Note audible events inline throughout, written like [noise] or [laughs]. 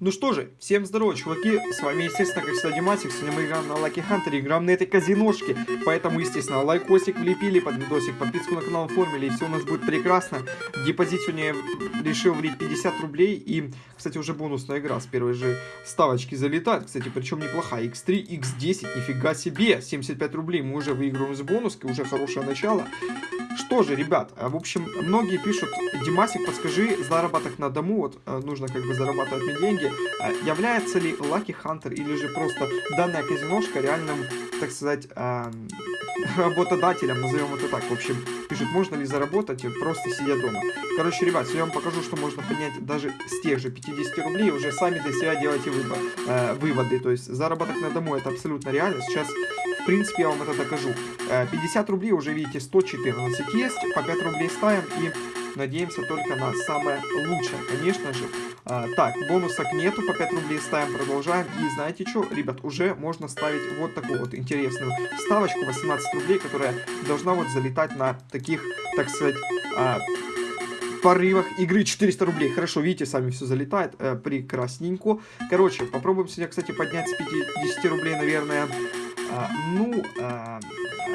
Ну что же, всем здорово, чуваки, с вами, естественно, как всегда, Димасик, сегодня мы играем на Lucky Hunter, играем на этой казиношке, поэтому, естественно, лайкосик влепили под видосик, подписку на канал оформили, и все у нас будет прекрасно. Депозит сегодня решил влить 50 рублей, и, кстати, уже бонусная игра с первой же ставочки залетает, кстати, причем неплохая, x3, x10, нифига себе, 75 рублей мы уже выигрываем с бонуской, уже хорошее начало. Что же, ребят, а, в общем, многие пишут, Димасик, подскажи, заработок на дому, вот, э, нужно как бы зарабатывать мне деньги, а, является ли Lucky Hunter или же просто данная казиношка реальным, так сказать, [laughs] работодателем, назовем это так, в общем, пишут, можно ли заработать, просто сидя дома. Короче, ребят, я вам покажу, что можно поднять даже с тех же 50 рублей, уже сами для себя делайте выбор, э, выводы, то есть заработок на дому это абсолютно реально, сейчас в принципе, я вам это докажу. 50 э, рублей уже, видите, 114 есть. По 5 рублей ставим и надеемся только на самое лучшее, конечно же. А, так, бонусок нету, по 5 рублей ставим, продолжаем. И знаете что, ребят, уже можно ставить вот такую вот интересную ставочку, 18 рублей, которая должна вот залетать на таких, так сказать, а, порывах игры 400 рублей. Хорошо, видите, сами все залетает. Э, прекрасненько. Короче, попробуем сегодня, кстати, поднять с 50 рублей, наверное, а, ну, а,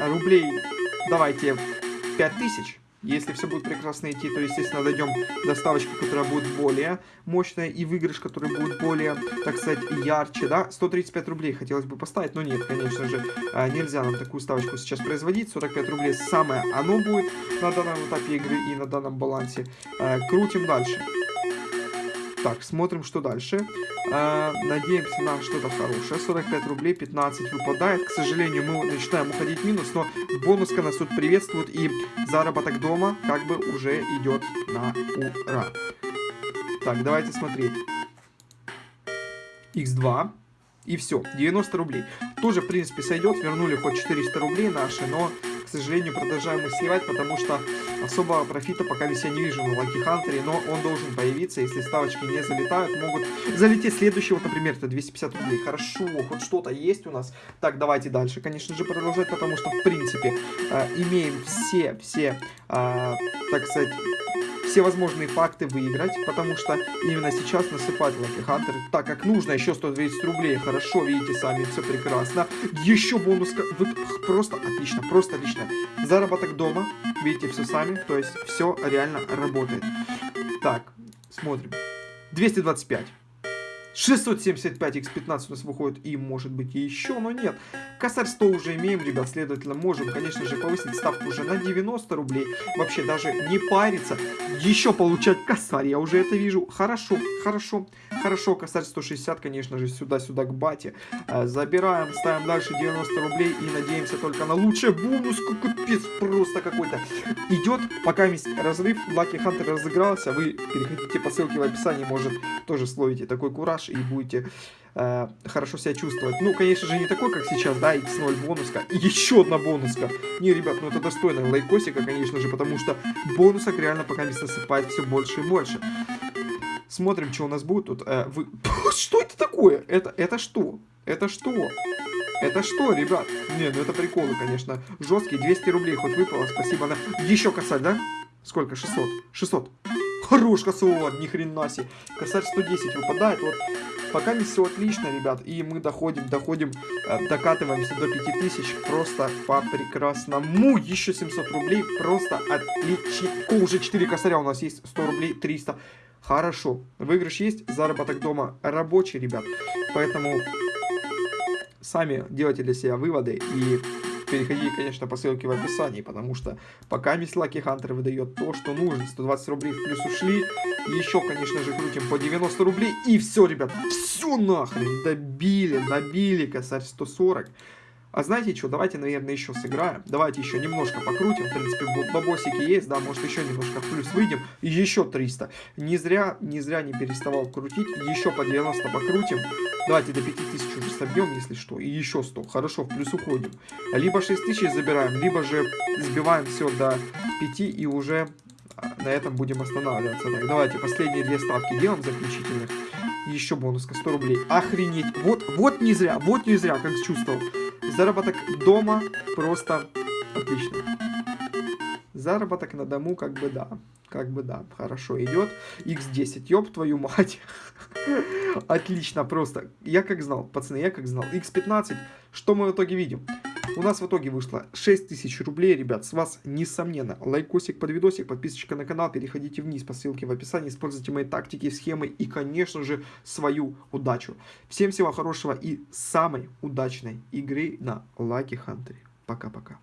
рублей давайте 5000. Если все будет прекрасно идти, то, естественно, дойдем до ставочки, которая будет более мощная, и выигрыш, который будет более, так сказать, ярче, да. 135 рублей хотелось бы поставить, но нет, конечно же, а, нельзя нам такую ставочку сейчас производить. 45 рублей самое оно будет на данном этапе игры и на данном балансе. А, крутим дальше. Так, смотрим, что дальше. Э, надеемся на что-то хорошее. 45 рублей, 15 выпадает. К сожалению, мы начинаем уходить в минус, но бонуска нас тут приветствует. И заработок дома как бы уже идет на ура. Так, давайте смотреть. X2. И все, 90 рублей. Тоже, в принципе, сойдет. Вернули хоть 400 рублей наши, но к сожалению, продолжаем их сливать, потому что особого профита пока я не вижу на Lucky Hunter, но он должен появиться, если ставочки не залетают, могут залететь следующий, вот, например, это 250 рублей. Хорошо, хоть что-то есть у нас. Так, давайте дальше, конечно же, продолжать, потому что, в принципе, э, имеем все, все, э, так сказать, все возможные факты выиграть, потому что именно сейчас насыпать Lucky Hunter так, как нужно. Еще 120 рублей. Хорошо, видите сами, все прекрасно. Еще бонус. Вы... Просто отлично, просто отлично. Заработок дома. Видите все сами. То есть все реально работает. Так, смотрим. 225. 675 x15 у нас выходит и может быть еще, но нет. Косарь 100 уже имеем, ребят, следовательно можем, конечно же, повысить ставку уже на 90 рублей. Вообще даже не париться, еще получать косарь, я уже это вижу. Хорошо, хорошо, хорошо, косарь 160, конечно же, сюда-сюда к бате. А, забираем, ставим дальше 90 рублей и надеемся только на лучший бонус, капец, просто какой-то. Идет, пока есть разрыв, Lucky Hunter разыгрался, вы переходите по ссылке в описании, может тоже словите такой кураж и будете э, хорошо себя чувствовать. Ну, конечно же, не такой, как сейчас, да, x0 бонуска. И еще одна бонуска. Не, ребят, ну это достойно лайкосика, конечно же, потому что бонусок реально пока не насыпает все больше и больше. Смотрим, что у нас будет тут. Э, вы... [laughs] Что это такое? Это, это что? Это что? Это что, ребят? Не, ну это приколы, конечно. Жесткие, 200 рублей хоть выпало, спасибо. На... Еще косарь, да? Сколько? 600. 600. Хорош косовод, ни хрена себе. Косарь 110 выпадает. Вот пока не все отлично, ребят. И мы доходим, доходим, э, докатываемся до 5000. Просто по прекрасному. Еще 700 рублей. Просто отлично. Уже 4 косаря у нас есть. 100 рублей, 300. Хорошо. Выигрыш есть. Заработок дома рабочий, ребят. Поэтому сами делайте для себя выводы и переходите, конечно, по ссылке в описании, потому что пока Мисс Лаки Хантер выдает то, что нужно. 120 рублей в плюс ушли. Еще, конечно же, крутим по 90 рублей. И все, ребят, все нахрен. Добили, добили косарь 140. А знаете что, давайте, наверное, еще сыграем. Давайте еще немножко покрутим. В принципе, бабосики есть, да, может еще немножко в плюс выйдем. И еще 300. Не зря, не зря не переставал крутить. Еще по 90 покрутим. Давайте до 5000 уже собьем, если что. И еще 100. Хорошо, в плюс уходим. Либо 6000 забираем, либо же сбиваем все до 5 и уже а, на этом будем останавливаться. Так, давайте последние две ставки делаем заключительных. Еще бонуска 100 рублей. Охренеть. Вот, вот не зря, вот не зря, как чувствовал. Заработок дома просто отлично. Заработок на дому как бы да. как бы да, хорошо идет. X10, ёб твою мать. [laughs] Отлично, просто. Я как знал, пацаны, я как знал. X15, что мы в итоге видим? У нас в итоге вышло 6000 рублей, ребят, с вас, несомненно, лайкосик под видосик, подписочка на канал, переходите вниз по ссылке в описании, используйте мои тактики, схемы и, конечно же, свою удачу. Всем всего хорошего и самой удачной игры на Lucky Hunter. Пока-пока.